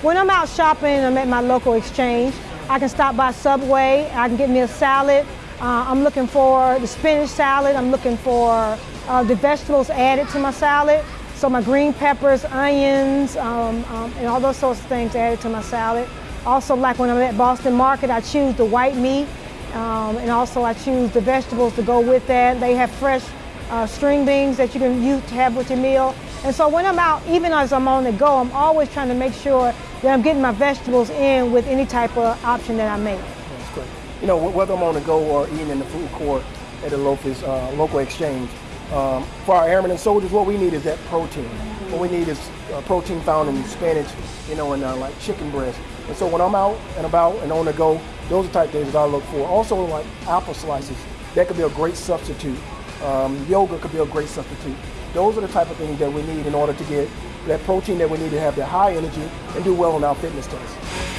When I'm out shopping, I'm at my local exchange. I can stop by Subway. I can get me a salad. Uh, I'm looking for the spinach salad. I'm looking for uh, the vegetables added to my salad. So my green peppers, onions, um, um, and all those sorts of things added to my salad. Also, like when I'm at Boston Market, I choose the white meat, um, and also I choose the vegetables to go with that. They have fresh uh, string beans that you can use to have with your meal. And so when I'm out, even as I'm on the go, I'm always trying to make sure that I'm getting my vegetables in with any type of option that I make. That's great. You know, whether I'm on the go or eating in the food court at a local, uh, local exchange, um, for our airmen and soldiers, what we need is that protein. What we need is uh, protein found in spinach, you know, and uh, like chicken breast. And so when I'm out and about and on the go, those are the type things that I look for. Also, like apple slices, that could be a great substitute. Um, yogurt could be a great substitute. Those are the type of things that we need in order to get that protein that we need to have that high energy and do well on our fitness tests.